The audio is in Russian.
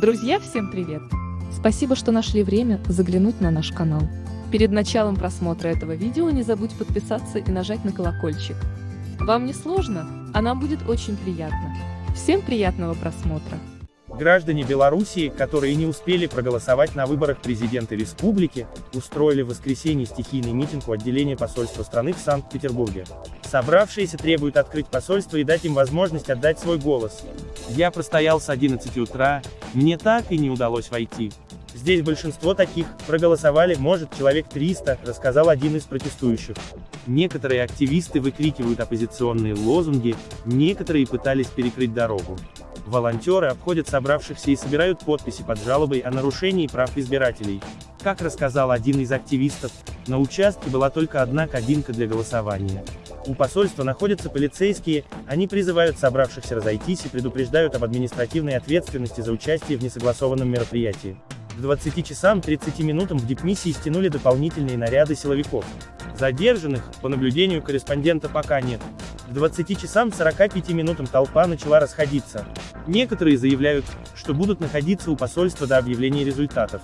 Друзья, всем привет! Спасибо, что нашли время заглянуть на наш канал. Перед началом просмотра этого видео не забудь подписаться и нажать на колокольчик. Вам не сложно, а нам будет очень приятно. Всем приятного просмотра! Граждане Белоруссии, которые не успели проголосовать на выборах президента республики, устроили в воскресенье стихийный митинг у отделения посольства страны в Санкт-Петербурге. Собравшиеся требуют открыть посольство и дать им возможность отдать свой голос. Я простоял с 11 утра, мне так и не удалось войти. Здесь большинство таких, проголосовали, может, человек 300, рассказал один из протестующих. Некоторые активисты выкрикивают оппозиционные лозунги, некоторые пытались перекрыть дорогу. Волонтеры обходят собравшихся и собирают подписи под жалобой о нарушении прав избирателей. Как рассказал один из активистов, на участке была только одна кабинка для голосования. У посольства находятся полицейские, они призывают собравшихся разойтись и предупреждают об административной ответственности за участие в несогласованном мероприятии. К 20 часам 30 минутам в дипмиссии стянули дополнительные наряды силовиков. Задержанных, по наблюдению корреспондента пока нет. К 20 часам 45 минутам толпа начала расходиться. Некоторые заявляют, что будут находиться у посольства до объявления результатов.